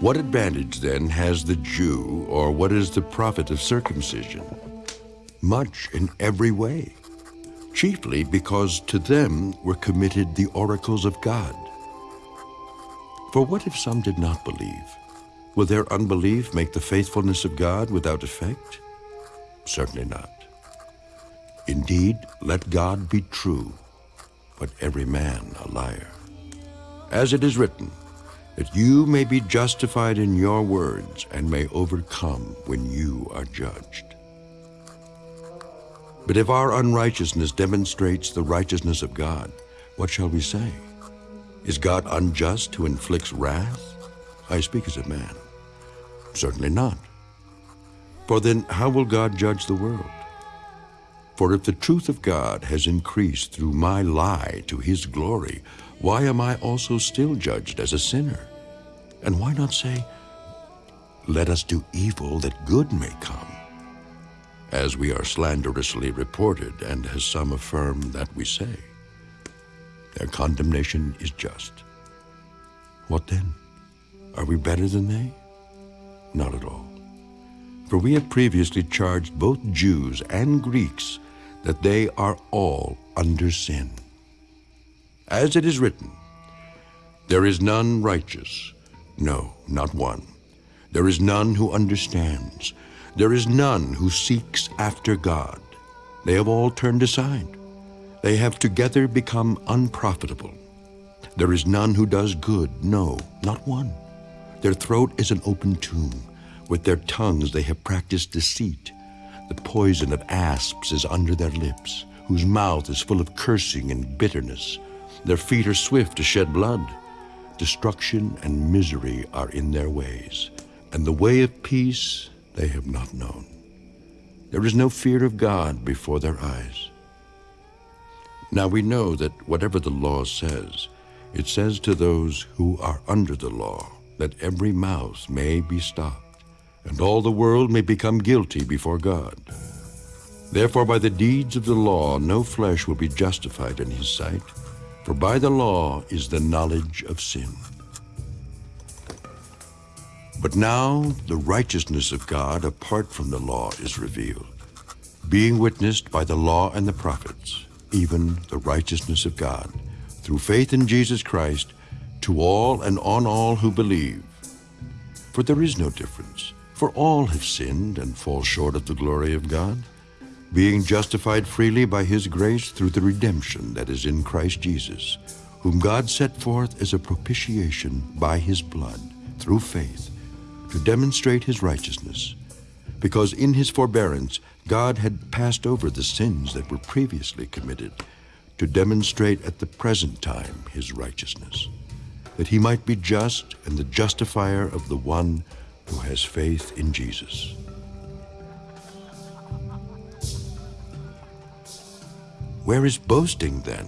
What advantage then has the Jew, or what is the profit of circumcision? Much in every way, chiefly because to them were committed the oracles of God. For what if some did not believe? Will their unbelief make the faithfulness of God without effect? Certainly not. Indeed, let God be true, but every man a liar. As it is written, that you may be justified in your words and may overcome when you are judged. But if our unrighteousness demonstrates the righteousness of God, what shall we say? Is God unjust who inflicts wrath? I speak as a man. Certainly not. For then how will God judge the world? For if the truth of God has increased through my lie to his glory, why am I also still judged as a sinner? And why not say, let us do evil that good may come? As we are slanderously reported, and as some affirm that we say, their condemnation is just. What then? Are we better than they? Not at all. For we have previously charged both Jews and Greeks that they are all under sin. As it is written, There is none righteous, no, not one. There is none who understands. There is none who seeks after God. They have all turned aside. They have together become unprofitable. There is none who does good, no, not one. Their throat is an open tomb. With their tongues they have practiced deceit. The poison of asps is under their lips, whose mouth is full of cursing and bitterness. Their feet are swift to shed blood. Destruction and misery are in their ways, and the way of peace they have not known. There is no fear of God before their eyes. Now we know that whatever the law says, it says to those who are under the law that every mouth may be stopped, and all the world may become guilty before God. Therefore by the deeds of the law no flesh will be justified in his sight, for by the law is the knowledge of sin. But now the righteousness of God apart from the law is revealed, being witnessed by the law and the prophets, even the righteousness of God, through faith in Jesus Christ, to all and on all who believe. For there is no difference, for all have sinned and fall short of the glory of God being justified freely by his grace through the redemption that is in Christ Jesus, whom God set forth as a propitiation by his blood, through faith, to demonstrate his righteousness, because in his forbearance God had passed over the sins that were previously committed, to demonstrate at the present time his righteousness, that he might be just and the justifier of the one who has faith in Jesus. Where is boasting then?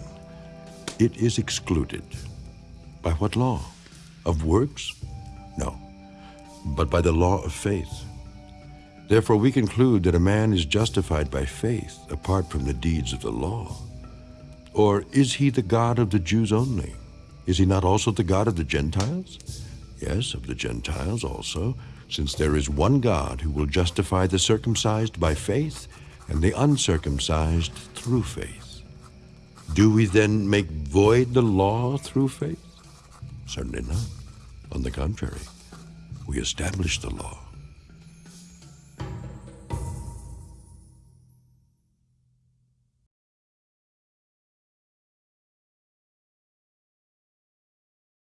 It is excluded. By what law? Of works? No, but by the law of faith. Therefore we conclude that a man is justified by faith apart from the deeds of the law. Or is he the God of the Jews only? Is he not also the God of the Gentiles? Yes, of the Gentiles also, since there is one God who will justify the circumcised by faith and the uncircumcised through faith. Do we then make void the law through faith? Certainly not. On the contrary, we establish the law.